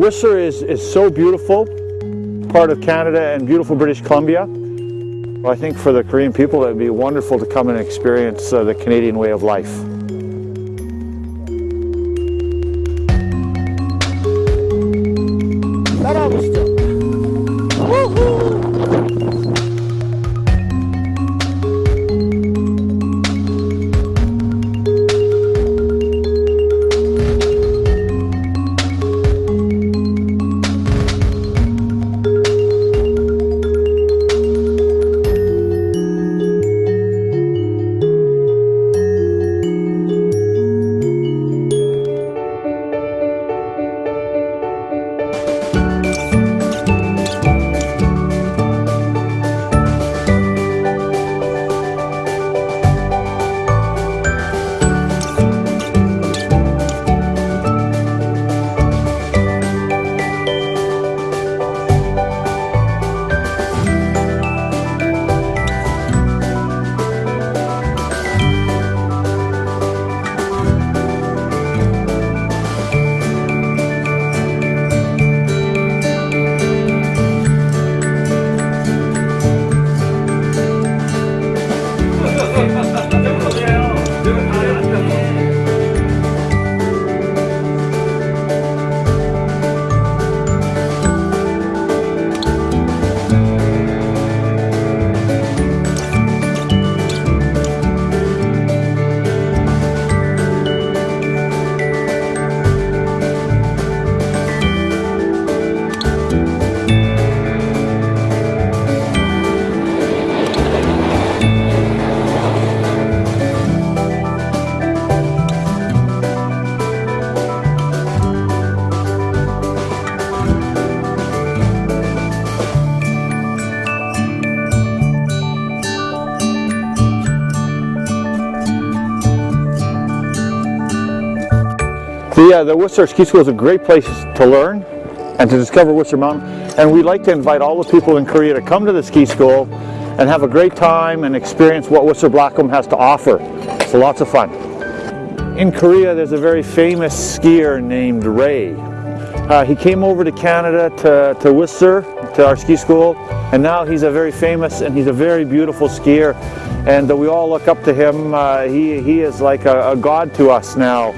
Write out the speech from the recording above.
Whistler is, is so beautiful, part of Canada and beautiful British Columbia. I think for the Korean people it would be wonderful to come and experience uh, the Canadian way of life. The, uh, the Whistler Ski School is a great place to learn and to discover Whistler Mountain. And we'd like to invite all the people in Korea to come to the ski school and have a great time and experience what Whistler Blackcomb has to offer. So lots of fun. In Korea, there's a very famous skier named Ray. Uh, he came over to Canada to, to Whistler, to our ski school, and now he's a very famous and he's a very beautiful skier. And we all look up to him. Uh, he, he is like a, a god to us now.